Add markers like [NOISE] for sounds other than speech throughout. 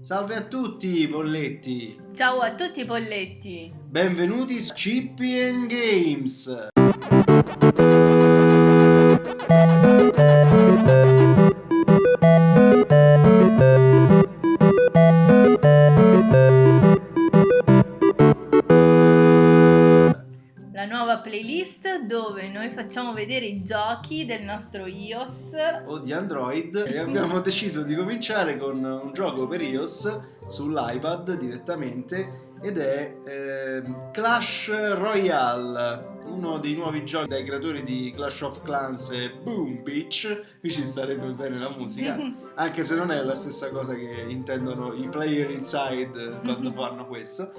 Salve a tutti polletti! Ciao a tutti polletti! Benvenuti su Chippy Games! Dove noi facciamo vedere i giochi del nostro iOS. O di Android. E abbiamo [LAUGHS] deciso di cominciare con un gioco per iOS sull'iPad direttamente ed è eh, Clash Royale, uno dei nuovi giochi dai creatori di Clash of Clans e Boom Beach, qui ci starebbe bene la musica, [LAUGHS] anche se non è la stessa cosa che intendono i player inside quando [LAUGHS] fanno questo.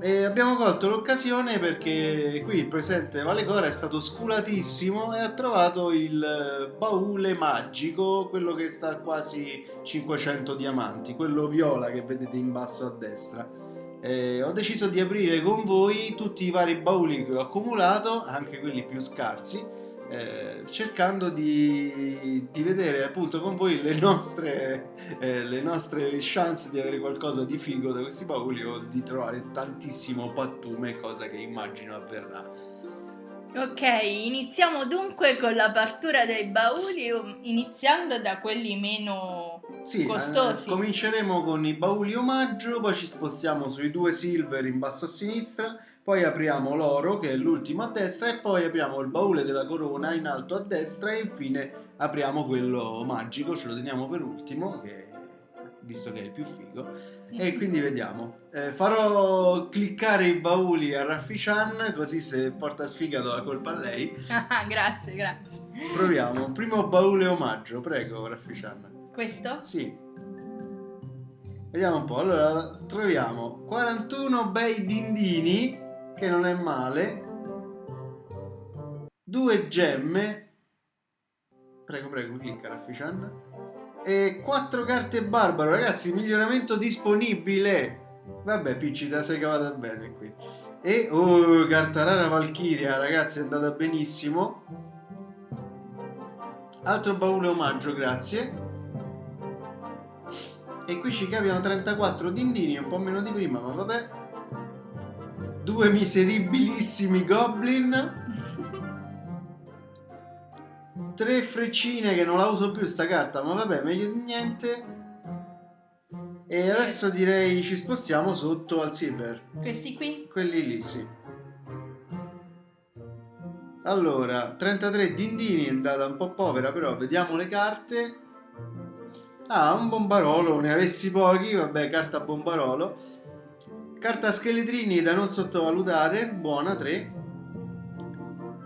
E abbiamo colto l'occasione perché qui il presente Valecora è stato sculatissimo e ha trovato il baule magico, quello che sta a quasi 500 diamanti, quello viola che vedete in basso a destra eh, ho deciso di aprire con voi tutti i vari bauli che ho accumulato, anche quelli più scarsi, eh, cercando di, di, vedere appunto con voi le nostre, eh, le nostre chance di avere qualcosa di figo da questi bauli o di trovare tantissimo pattume, cosa che immagino avverrà. Ok, iniziamo dunque con l'apertura dei bauli, iniziando da quelli meno sì, costosi. Eh, cominceremo con i bauli omaggio, poi ci spostiamo sui due silver in basso a sinistra, poi apriamo l'oro che è l'ultimo a destra e poi apriamo il baule della corona in alto a destra e infine apriamo quello magico, ce lo teniamo per ultimo, che, visto che è il più figo e quindi vediamo. Eh, farò cliccare i bauli a Raffi-chan così se porta sfiga do la colpa a lei. [LAUGHS] grazie, grazie. Proviamo. Primo baule omaggio, prego Raffi-chan. Questo? Sì. Vediamo un po'. Allora, troviamo 41 bei dindini, che non è male. Due gemme. Prego, prego, clicca Raffi-chan e 4 carte barbaro, ragazzi, miglioramento disponibile. Vabbè, Picci, te sei cavata bene qui. E, oh, carta rara Valkyria, ragazzi, è andata benissimo. Altro baule omaggio, grazie. E qui ci capiamo 34 dindini, un po' meno di prima, ma vabbè. Due miseribilissimi goblin tre freccine che non la uso più sta carta, ma vabbè, meglio di niente. E adesso direi ci spostiamo sotto al silver. Questi qui? Quelli lì, sì. Allora, 33 dindini è andata un po' povera, però vediamo le carte. Ah, un bombarolo, ne avessi pochi, vabbè, carta bombarolo. Carta scheletrini da non sottovalutare, buona, 3.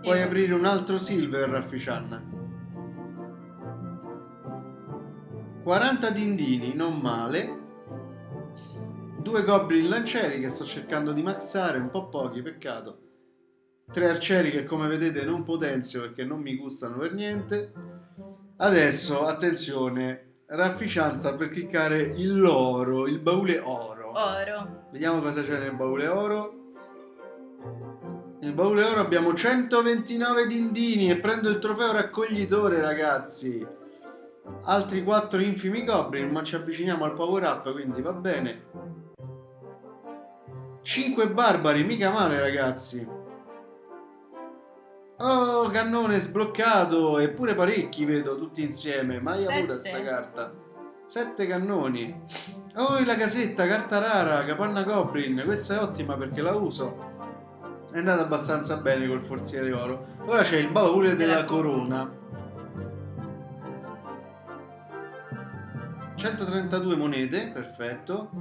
Puoi aprire un altro silver, Raffician. 40 dindini, non male. Due goblin lancieri che sto cercando di maxare, un po' pochi, peccato. Tre arcieri che come vedete non potenzio perché non mi gustano per niente. Adesso, attenzione, rafficianza per cliccare il loro, il baule oro. Oro. Vediamo cosa c'è nel baule oro. Nel baule oro abbiamo 129 dindini e prendo il trofeo raccoglitore, ragazzi. Altri 4 infimi goblin ma ci avviciniamo al power up quindi va bene. 5 barbari mica male ragazzi. Oh cannone sbloccato eppure parecchi vedo tutti insieme mai avuta sta carta. 7 cannoni. Oh la casetta carta rara capanna goblin questa è ottima perché la uso è andata abbastanza bene col forziere oro ora c'è il baule della corona 132 monete, perfetto.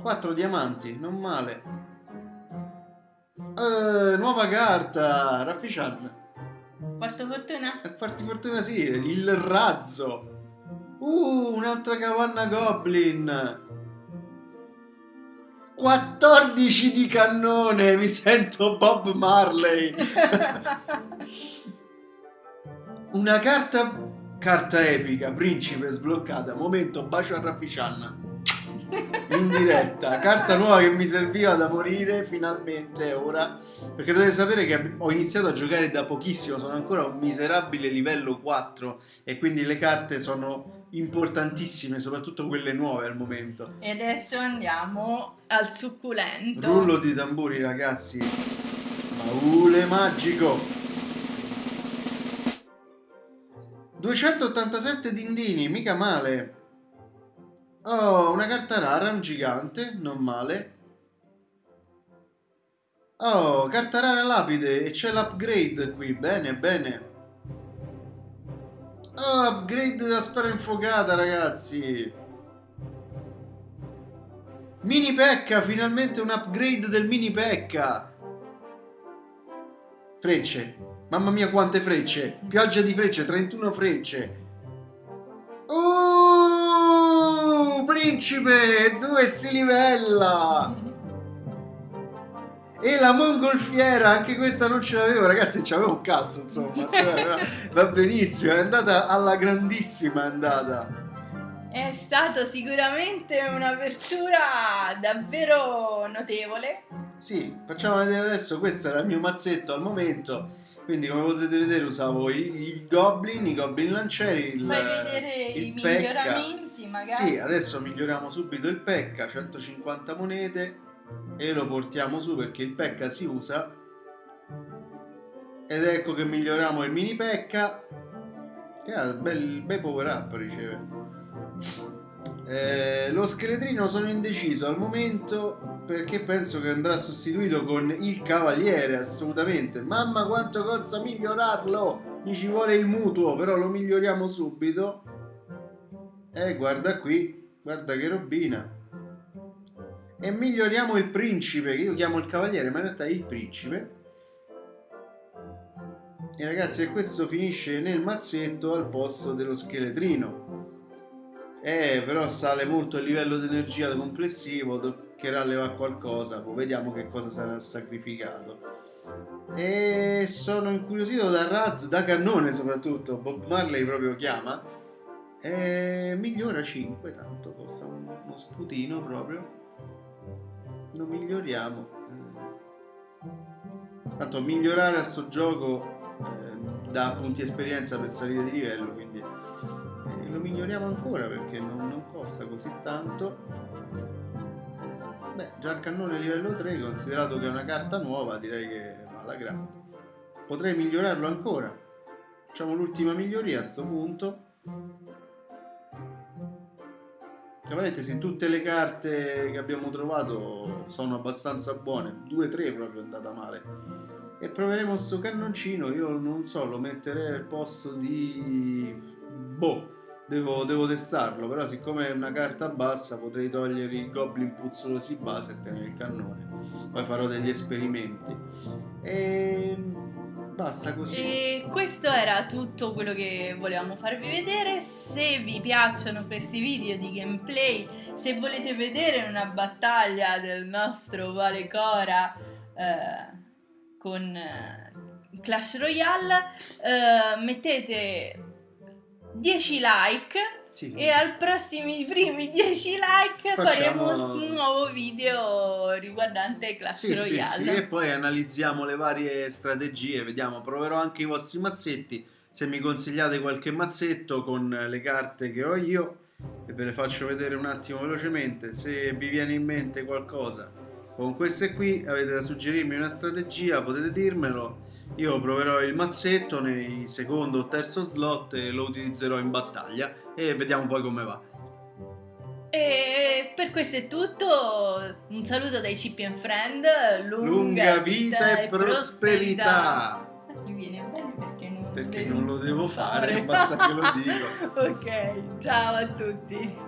4 diamanti, non male. Uh, nuova carta, Raffician. Porto fortuna? E farti fortuna sì, il razzo. Uh, un'altra capanna goblin. 14 di cannone, mi sento Bob Marley. Una carta Carta epica, principe sbloccata, momento, bacio a Raffician. In diretta, carta nuova che mi serviva da morire finalmente ora. Perché dovete sapere che ho iniziato a giocare da pochissimo, sono ancora a un miserabile livello 4 e quindi le carte sono importantissime, soprattutto quelle nuove al momento. E adesso andiamo al succulento. Rullo di tamburi, ragazzi. Baule magico. 287 dindini, mica male. Oh, una carta rara, un gigante, non male. Oh, carta rara lapide e c'è l'upgrade qui, bene, bene. Oh, upgrade della sfera infuocata, ragazzi. Mini pecca, finalmente un upgrade del mini pecca. Frecce. Mamma mia quante frecce. Pioggia di frecce, 31 frecce. Uh, principe, dove si livella? E la mongolfiera, anche questa non ce l'avevo, ragazzi, ci avevo un cazzo, insomma. [LAUGHS] Va benissimo, è andata alla grandissima, è andata. È stata sicuramente un'apertura davvero notevole. Sì, facciamo vedere adesso, questo era il mio mazzetto al momento. Quindi come potete vedere usavo i, goblin, i goblin lancieri, il, Fai vedere il i pecca. miglioramenti magari. Sì, adesso miglioriamo subito il pecca, 150 monete e lo portiamo su perché il pecca si usa. Ed ecco che miglioriamo il mini pecca. Che ha bel, bel power up riceve. Eh, lo scheletrino sono indeciso al momento perché penso che andrà sostituito con il cavaliere assolutamente. Mamma quanto costa migliorarlo? Mi ci vuole il mutuo però lo miglioriamo subito. E eh, guarda qui guarda che robina. E miglioriamo il principe che io chiamo il cavaliere ma in realtà è il principe. E ragazzi questo finisce nel mazzetto al posto dello scheletrino. Eh, però sale molto il livello di energia complessivo, toccherà levare qualcosa, poi vediamo che cosa sarà sacrificato. E sono incuriosito da razzo, da cannone soprattutto, Bob Marley proprio chiama. E migliora 5, tanto costa uno sputino proprio. Lo miglioriamo. Tanto migliorare a sto gioco eh, dà punti esperienza per salire di livello, quindi e lo miglioriamo ancora perché non, non costa così tanto beh già il cannone livello 3 considerato che è una carta nuova direi che va alla grande. Potrei migliorarlo ancora. Facciamo l'ultima miglioria a sto punto. Tra parentesi tutte le carte che abbiamo trovato sono abbastanza buone 2-3 proprio è andata male. E proveremo sto cannoncino io non so lo metterei al posto di boh devo, devo, testarlo però siccome è una carta bassa potrei togliere i goblin puzzolosi base e tenere il cannone. Poi farò degli esperimenti. E basta così. E questo era tutto quello che volevamo farvi vedere. Se vi piacciono questi video di gameplay se volete vedere una battaglia del nostro Vale Cora eh, con eh, Clash Royale eh, mettete 10 like sì. e al prossimi primi 10 like Facciamo... faremo un nuovo video riguardante Clash sì, Royale. Sì, sì, e poi analizziamo le varie strategie, vediamo, proverò anche i vostri mazzetti, se mi consigliate qualche mazzetto con le carte che ho io e ve le faccio vedere un attimo velocemente, se vi viene in mente qualcosa con queste qui avete da suggerirmi una strategia potete dirmelo io proverò il mazzetto nei secondo o terzo slot e lo utilizzerò in battaglia e vediamo poi come va. E per questo è tutto, un saluto dai Chip and Friend, lunga, lunga vita, vita, e prosperità. prosperità. Mi viene bene perché non, perché non lo devo fare, fare. basta che lo dico. [LAUGHS] ok, ciao a tutti.